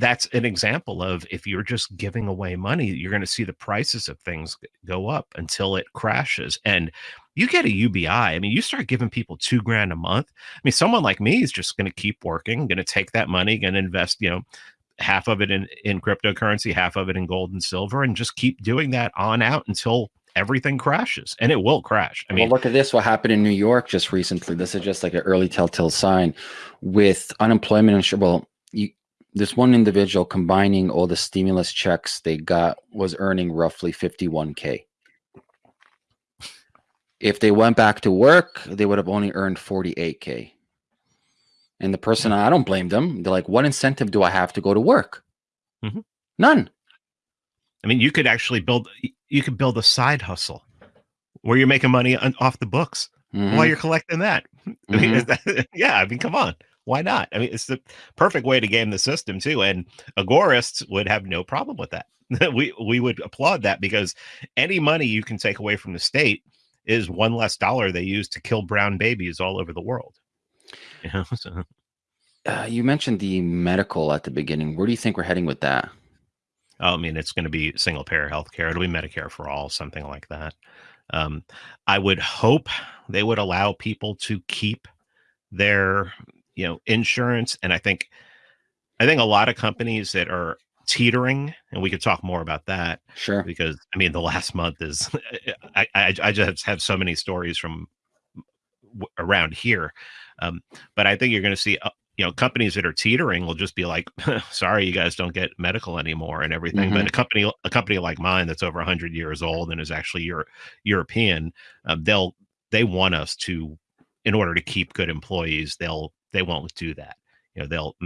that's an example of if you're just giving away money, you're going to see the prices of things go up until it crashes. And you get a UBI. I mean, you start giving people two grand a month. I mean, someone like me is just going to keep working, going to take that money, going to invest, you know, half of it in, in cryptocurrency, half of it in gold and silver, and just keep doing that on out until everything crashes and it will crash. I mean, well, look at this. What happened in New York just recently? This is just like an early telltale sign with unemployment insurance. Well, you, this one individual combining all the stimulus checks they got was earning roughly 51K. If they went back to work, they would have only earned 48K. And the person, I don't blame them. They're like, what incentive do I have to go to work? Mm -hmm. None. I mean, you could actually build, you could build a side hustle where you're making money off the books mm -hmm. while mm-hmm. you're collecting that. Mm -hmm. I mean, mm-hmm. that, yeah, I mean, come on why not? I mean, it's the perfect way to game the system too. And agorists would have no problem with that. we we would applaud that because any money you can take away from the state is one less dollar they use to kill brown babies all over the world. You know, so. Uh, you mentioned the medical at the beginning. Where do you think we're heading with that? Oh, I mean, it's going to be single payer healthcare. It'll be Medicare for all, something like that. Um, I would hope they would allow people to keep their you know insurance and i think i think a lot of companies that are teetering and we could talk more about that sure because i mean the last month is i i, I just have so many stories from around here um, but i think you're going to see uh, you know companies that are teetering will just be like sorry you guys don't get medical anymore and everything mm-hmm. but a company a company like mine that's over 100 years old and is actually Euro- european um, they'll they want us to in order to keep good employees they'll they won't do that. You know they'll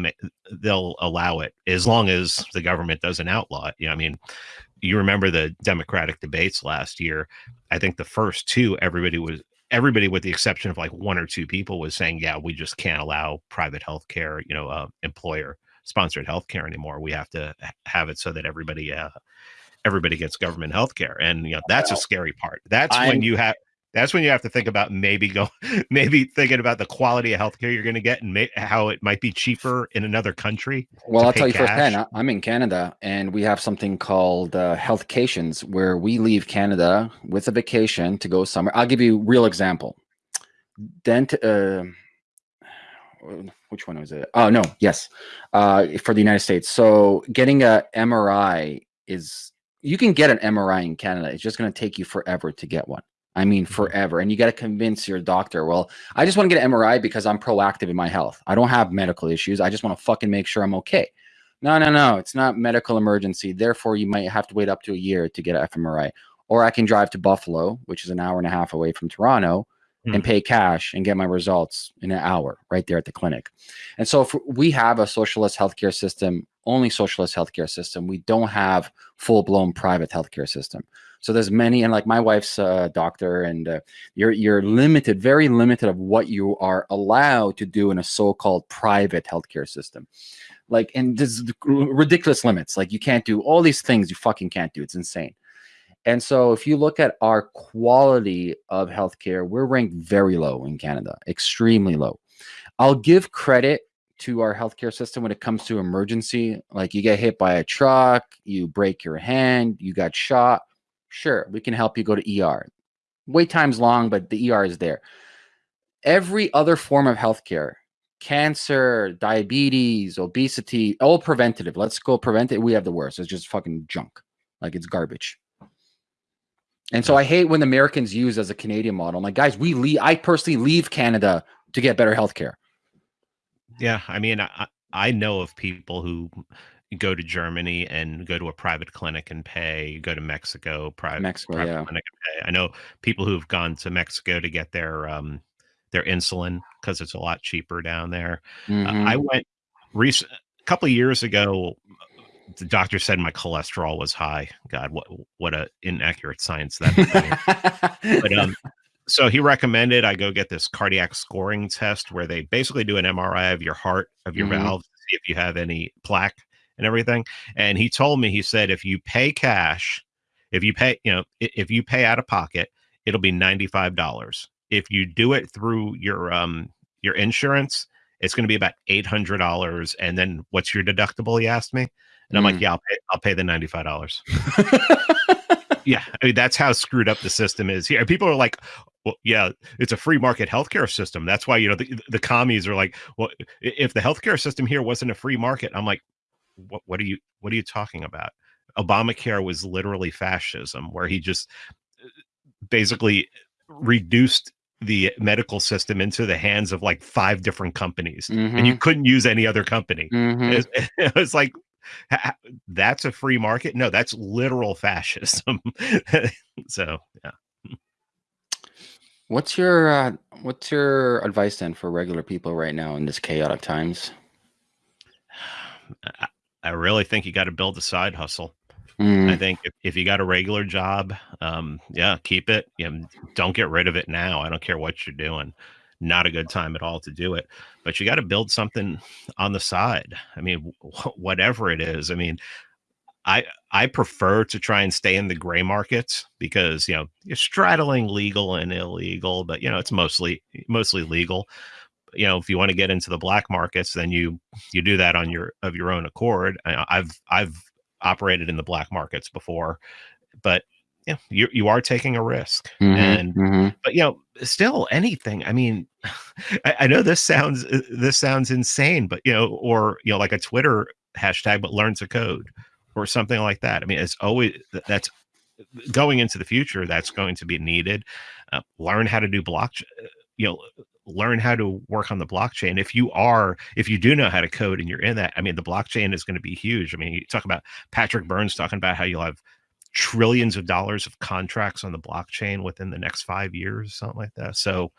they'll allow it as long as the government doesn't outlaw it. You know i mean you remember the democratic debates last year. I think the first two everybody was everybody with the exception of like one or two people was saying yeah we just can't allow private health care you know uh, employer sponsored health care anymore. We have to have it so that everybody uh, everybody gets government health care. And you know that's a scary part. That's I'm, when you have that's when you have to think about maybe go maybe thinking about the quality of healthcare you're going to get and may, how it might be cheaper in another country well i'll tell you cash. firsthand i'm in canada and we have something called uh, healthcations where we leave canada with a vacation to go somewhere. I'll give you a real example. Dent uh, which one was it? Oh no yes. Uh, for the united states. So getting a mri is you can get an mri in canada it's just going to take you forever to get one I mean, forever. And you got to convince your doctor, well, I just want to get an MRI because I'm proactive in my health. I don't have medical issues. I just want to fucking make sure I'm okay. No, no, no. It's not medical emergency. Therefore, you might have to wait up to a year to get an fMRI. Or I can drive to Buffalo, which is an hour and a half away from Toronto, mm. and pay cash and get my results in an hour right there at the clinic. And so if we have a socialist healthcare system, only socialist healthcare system. We don't have full blown private healthcare system. So there's many, and like my wife's a doctor, and uh, you're you're limited, very limited of what you are allowed to do in a so-called private healthcare system. Like, and there's ridiculous limits. Like you can't do all these things. You fucking can't do. It's insane. And so if you look at our quality of healthcare, we're ranked very low in Canada, extremely low. I'll give credit to our healthcare system when it comes to emergency. Like you get hit by a truck, you break your hand, you got shot Sure, we can help you go to ER. Wait time's long, but the ER is there. Every other form of healthcare, cancer, diabetes, obesity, all preventative. Let's go prevent it. We have the worst. It's just fucking junk. Like it's garbage. And so I hate when Americans use as a Canadian model. I'm like, guys, we leave. I personally leave Canada to get better healthcare. Yeah, I mean, I, I know of people who go to Germany and go to a private clinic and pay, go to Mexico, private, Mexico, private yeah. clinic and pay. I know people who've gone to Mexico to get their um their insulin because it's a lot cheaper down there. Mm-hmm. Uh, I mm-hmm. went recent a couple of years ago. The doctor said my cholesterol was high. God, what what a inaccurate science that. but um, so he recommended I go get this cardiac scoring test where they basically do an MRI of your heart, of your mm-hmm. valves, see if you have any plaque and everything. And he told me, he said, if you pay cash, if you pay, you know, if you pay out of pocket, it'll be $95. If you do it through your um your insurance, it's going to be about $800 and then what's your deductible he asked me? And i'm like Mm. yeah i'll pay, I'll pay the $95 yeah I mean, that's how screwed up the system is here. People are like well yeah it's a free market healthcare system. That's why you know the, the commies are like well if the healthcare system here wasn't a free market i'm like what, what are you what are you talking about? Obamacare was literally fascism where he just uh, basically reduced the medical system into the hands of like five different companies and you Mhm. couldn't use any other company Mhm. it's, it's like ha- ha- that's a free market no that's literal fascism so yeah What's your uh, what's your advice then for regular people right now in this chaotic times? I, I really think you got to build a side hustle I Mm, think if, if you got a regular job, um, yeah, keep it. You know, don't get rid of it now. I don't care what you're doing. Not a good time at all to do it. But you got to build something on the side. I mean, wh- whatever it is. I mean, I I prefer to try and stay in the gray markets because you know you're straddling legal and illegal, but you know it's mostly mostly legal. You know, if you want to get into the black markets, then you you do that on your of your own accord. I, I've I've operated in the black markets before, but yeah, you you are taking a risk, mhm, and mhm. but you know still anything. I mean, I, I know this sounds uh, this sounds insane, but you know, or you know, like a Twitter hashtag, but learn to code or something like that. I mean, it's always that's going into the future. That's going to be needed. Uh, learn how to do blockchain. You know, learn how to work on the blockchain. If you are, if you do know how to code and you're in that, I mean, the blockchain is going to be huge. I mean, you talk about Patrick Byrne's talking about how you'll have trillions of dollars of contracts on the blockchain within the next five years, something like that. So